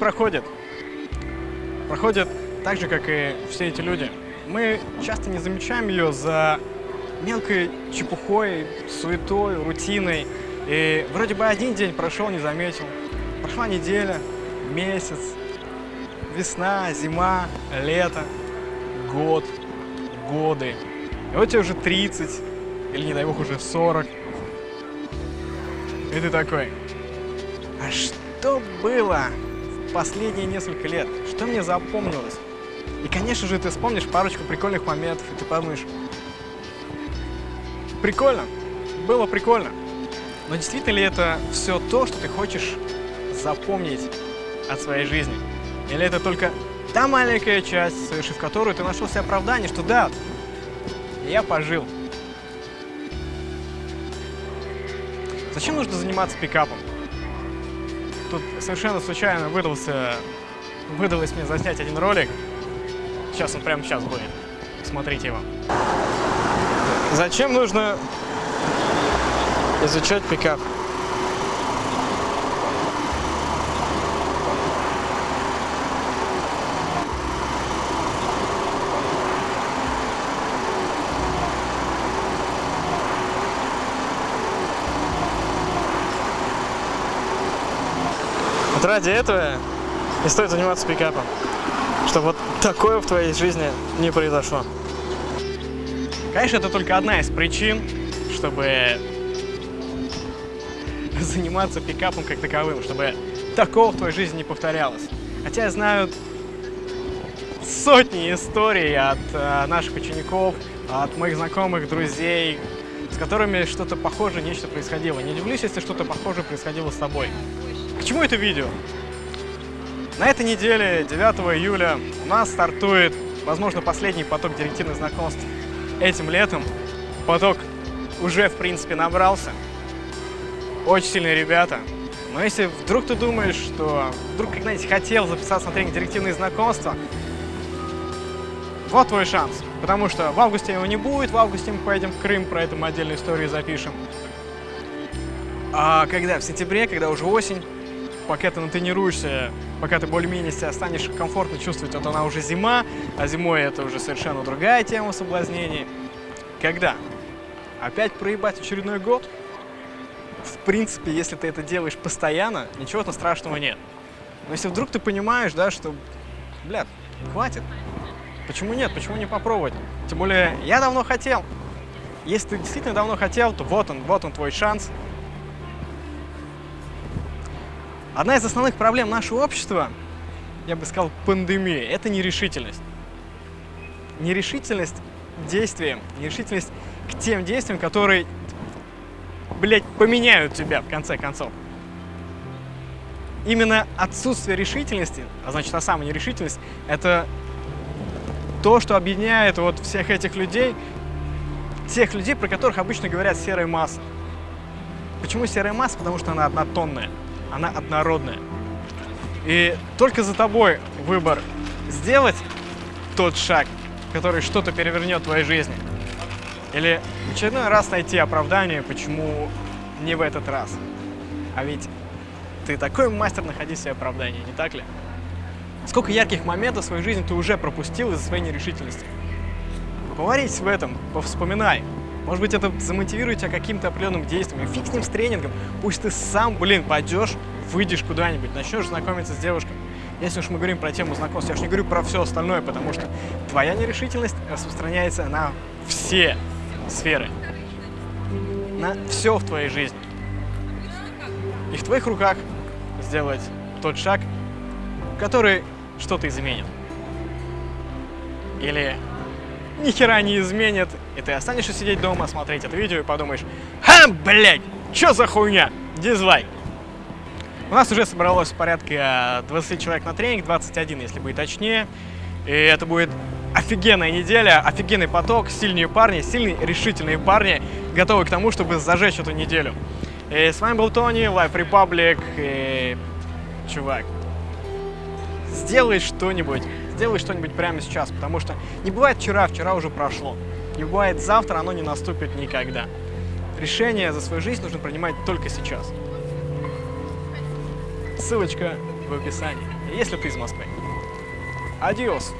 проходит. Проходит так же, как и все эти люди. Мы часто не замечаем ее за мелкой чепухой, суетой, рутиной. И вроде бы один день прошел, не заметил. Прошла неделя, месяц, весна, зима, лето, год, годы. И вот тебе уже 30, или не дай бог уже 40. И ты такой, а что было последние несколько лет? Что мне запомнилось? И, конечно же, ты вспомнишь парочку прикольных моментов, и ты подумаешь, прикольно, было прикольно. Но действительно ли это все то, что ты хочешь запомнить от своей жизни? Или это только та маленькая часть, совершив которую ты нашел себе оправдание, что да, я пожил. Зачем нужно заниматься пикапом? Тут совершенно случайно выдался, выдалось мне заснять один ролик. Сейчас он прямо сейчас будет. Смотрите его. Зачем нужно изучать пикап? Вот ради этого не стоит заниматься пикапом, чтобы вот такое в твоей жизни не произошло. Конечно, это только одна из причин, чтобы заниматься пикапом как таковым, чтобы такого в твоей жизни не повторялось. Хотя я знаю сотни историй от э, наших учеников, от моих знакомых, друзей, с которыми что-то похожее, нечто происходило. Не удивлюсь, если что-то похожее происходило с тобой. К чему это видео? На этой неделе, 9 июля, у нас стартует, возможно, последний поток директивных знакомств этим летом. Поток уже, в принципе, набрался. Очень сильные ребята. Но если вдруг ты думаешь, что вдруг когда-нибудь хотел записаться на тренинг директивные знакомства, вот твой шанс. Потому что в августе его не будет, в августе мы поедем в Крым, про это мы отдельную историю запишем. А когда? В сентябре, когда уже осень, пока ты натренируешься, пока ты более-менее себя станешь комфортно чувствовать, вот она уже зима, а зимой это уже совершенно другая тема соблазнений. Когда? Опять проебать очередной год? В принципе, если ты это делаешь постоянно, ничего-то страшного нет. Но если вдруг ты понимаешь, да, что, блядь, хватит, почему нет, почему не попробовать? Тем более, я давно хотел. Если ты действительно давно хотел, то вот он, вот он твой шанс. Одна из основных проблем нашего общества, я бы сказал, пандемия, это нерешительность. Нерешительность действиям, нерешительность к тем действиям, которые, блядь, поменяют тебя в конце концов. Именно отсутствие решительности, а значит, та самая нерешительность, это то, что объединяет вот всех этих людей, тех людей, про которых обычно говорят серая масса. Почему серая масса? Потому что она однотонная она однородная. И только за тобой выбор сделать тот шаг, который что-то перевернет в твоей жизни. Или в очередной раз найти оправдание, почему не в этот раз. А ведь ты такой мастер находить себе оправдание, не так ли? Сколько ярких моментов в своей жизни ты уже пропустил из-за своей нерешительности? Поварись в этом, повспоминай. Может быть, это замотивирует тебя каким-то определенным действием. И фиг с ним с тренингом. Пусть ты сам, блин, пойдешь, выйдешь куда-нибудь, начнешь знакомиться с девушкой. Если уж мы говорим про тему знакомства, я же не говорю про все остальное, потому что твоя нерешительность распространяется на все сферы, на все в твоей жизни. И в твоих руках сделать тот шаг, который что-то изменит. Или ни хера не изменит, и ты останешься сидеть дома, смотреть это видео и подумаешь, ха, блядь, чё за хуйня, дизлайк. У нас уже собралось порядка 20 человек на тренинг, 21, если быть точнее. И это будет офигенная неделя, офигенный поток, сильные парни, сильные решительные парни, готовы к тому, чтобы зажечь эту неделю. И с вами был Тони, Life Republic, и... чувак, сделай что-нибудь, сделай что-нибудь прямо сейчас, потому что не бывает вчера, вчера уже прошло. Не бывает завтра, оно не наступит никогда. Решение за свою жизнь нужно принимать только сейчас. Ссылочка в описании, если ты из Москвы. Адиос!